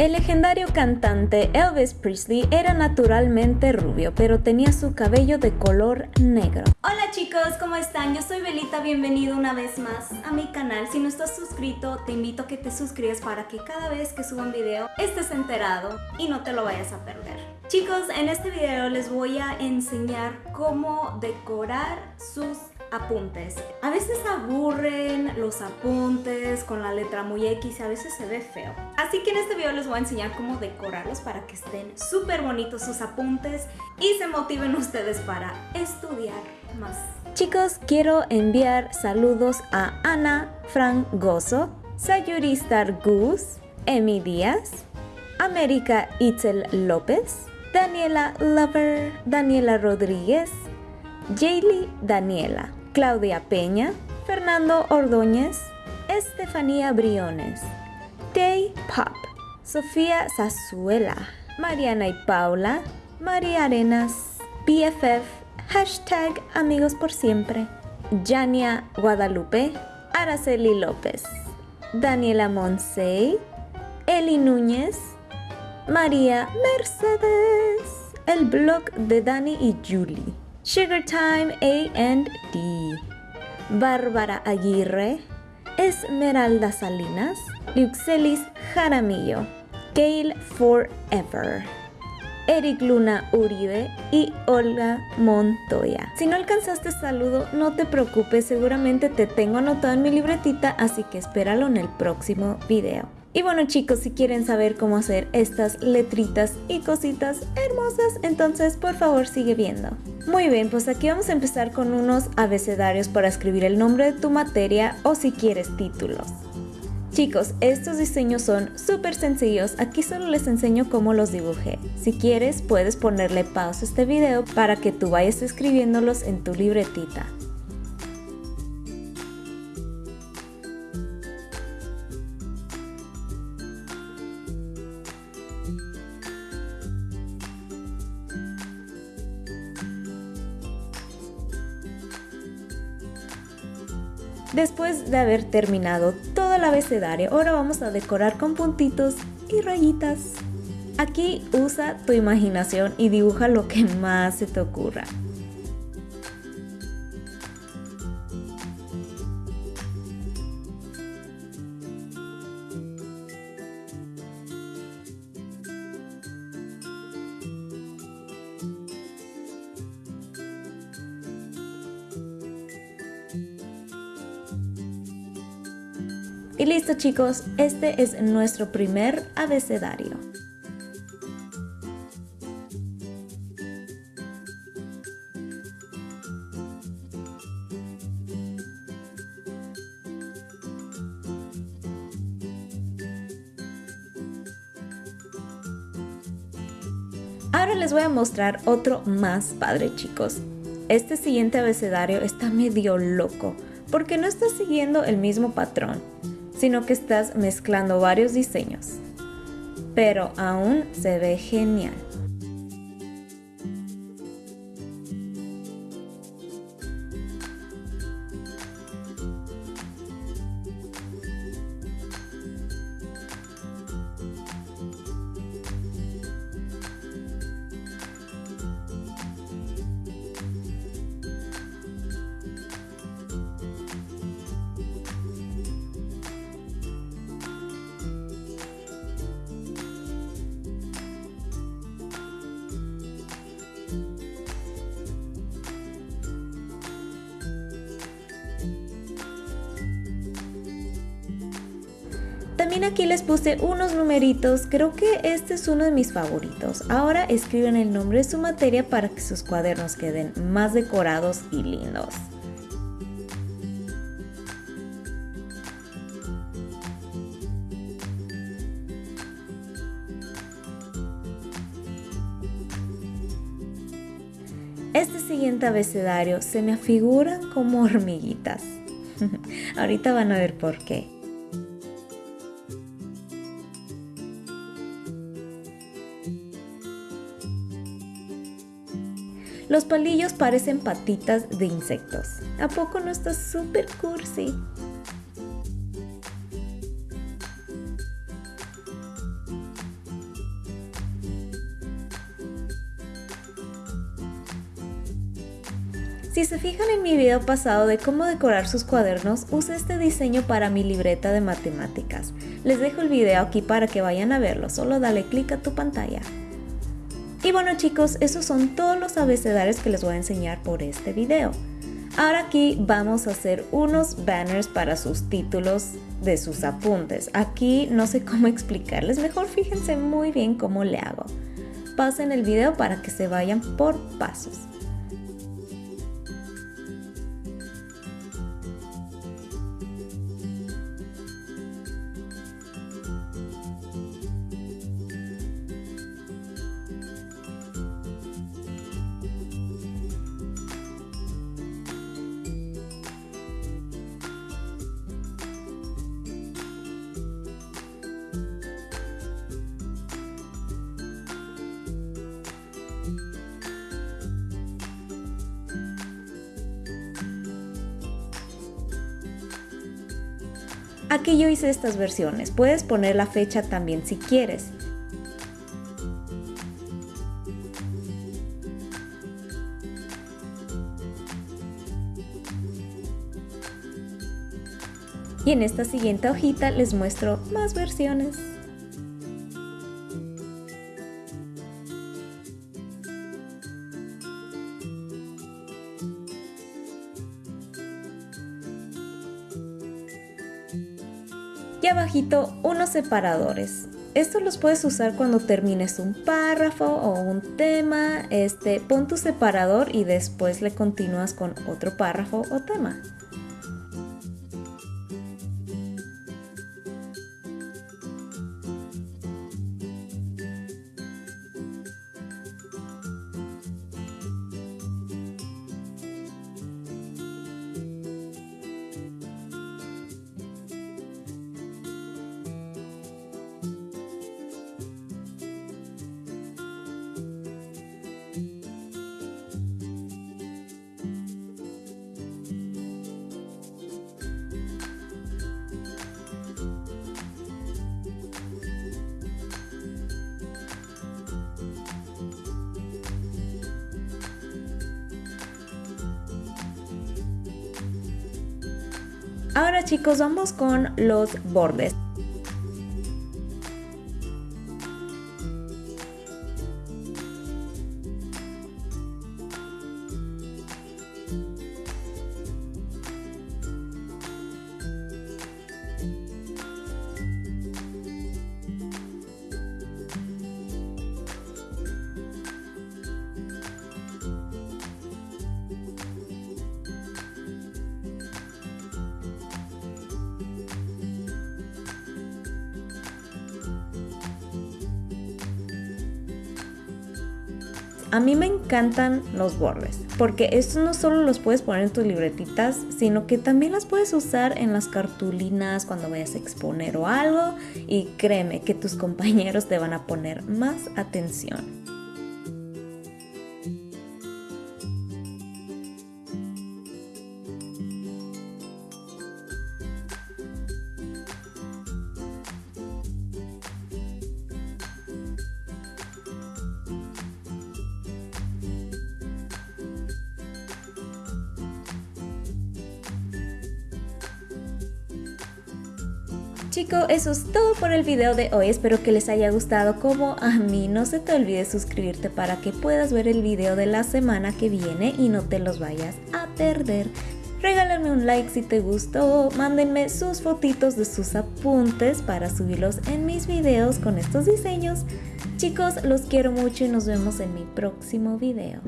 El legendario cantante Elvis Presley era naturalmente rubio, pero tenía su cabello de color negro. Hola chicos, ¿cómo están? Yo soy Belita, bienvenido una vez más a mi canal. Si no estás suscrito, te invito a que te suscribas para que cada vez que suba un video estés enterado y no te lo vayas a perder. Chicos, en este video les voy a enseñar cómo decorar sus apuntes. A veces aburren los apuntes con la letra muy X y a veces se ve feo. Así que en este video les voy a enseñar cómo decorarlos para que estén súper bonitos sus apuntes y se motiven ustedes para estudiar más. Chicos, quiero enviar saludos a Ana Frangoso, Sayuri Star Goose, Emi Díaz, América Itzel López, Daniela Lover, Daniela Rodríguez, Jaylee Daniela. Claudia Peña, Fernando Ordóñez, Estefanía Briones, Tay Pop, Sofía Zazuela, Mariana y Paula, María Arenas, BFF, hashtag Amigos por Siempre, Jania Guadalupe, Araceli López, Daniela Monsey, Eli Núñez, María Mercedes, el blog de Dani y Julie. Sugar Time A&D, Bárbara Aguirre, Esmeralda Salinas, Luxelis Jaramillo, Gail Forever, Eric Luna Uribe y Olga Montoya. Si no alcanzaste saludo, no te preocupes, seguramente te tengo anotado en mi libretita, así que espéralo en el próximo video. Y bueno chicos, si quieren saber cómo hacer estas letritas y cositas hermosas, entonces por favor sigue viendo. Muy bien, pues aquí vamos a empezar con unos abecedarios para escribir el nombre de tu materia o si quieres títulos. Chicos, estos diseños son súper sencillos, aquí solo les enseño cómo los dibujé. Si quieres, puedes ponerle pausa a este video para que tú vayas escribiéndolos en tu libretita. Después de haber terminado todo el abecedario, ahora vamos a decorar con puntitos y rayitas. Aquí usa tu imaginación y dibuja lo que más se te ocurra. Y listo chicos, este es nuestro primer abecedario. Ahora les voy a mostrar otro más padre chicos. Este siguiente abecedario está medio loco porque no está siguiendo el mismo patrón sino que estás mezclando varios diseños. Pero aún se ve genial. También aquí les puse unos numeritos, creo que este es uno de mis favoritos. Ahora escriben el nombre de su materia para que sus cuadernos queden más decorados y lindos. Este siguiente abecedario se me afiguran como hormiguitas. Ahorita van a ver por qué. Los palillos parecen patitas de insectos. ¿A poco no está súper cursi? Si se fijan en mi video pasado de cómo decorar sus cuadernos, usé este diseño para mi libreta de matemáticas. Les dejo el video aquí para que vayan a verlo, solo dale clic a tu pantalla. Y bueno chicos, esos son todos los abecedarios que les voy a enseñar por este video. Ahora aquí vamos a hacer unos banners para sus títulos de sus apuntes. Aquí no sé cómo explicarles, mejor fíjense muy bien cómo le hago. Pasen el video para que se vayan por pasos. Aquí yo hice estas versiones, puedes poner la fecha también si quieres. Y en esta siguiente hojita les muestro más versiones. Y abajito unos separadores. Estos los puedes usar cuando termines un párrafo o un tema, este, pon tu separador y después le continúas con otro párrafo o tema. Ahora chicos, vamos con los bordes. A mí me encantan los bordes, porque estos no solo los puedes poner en tus libretitas, sino que también las puedes usar en las cartulinas cuando vayas a exponer o algo y créeme que tus compañeros te van a poner más atención. Chicos, eso es todo por el video de hoy. Espero que les haya gustado como a mí. No se te olvide suscribirte para que puedas ver el video de la semana que viene y no te los vayas a perder. Regálenme un like si te gustó, mándenme sus fotitos de sus apuntes para subirlos en mis videos con estos diseños. Chicos, los quiero mucho y nos vemos en mi próximo video.